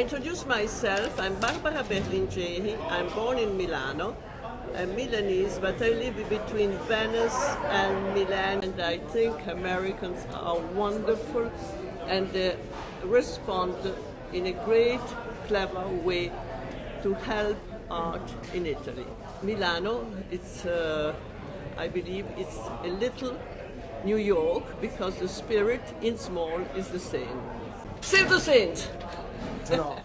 I introduce myself. I'm Barbara Berlingieri. I'm born in Milano. I'm Milanese, but I live between Venice and Milan, and I think Americans are wonderful and they respond in a great, clever way to help art in Italy. Milano, it's, uh, I believe, it's a little New York because the spirit in small is the same. Save the saint! 知道？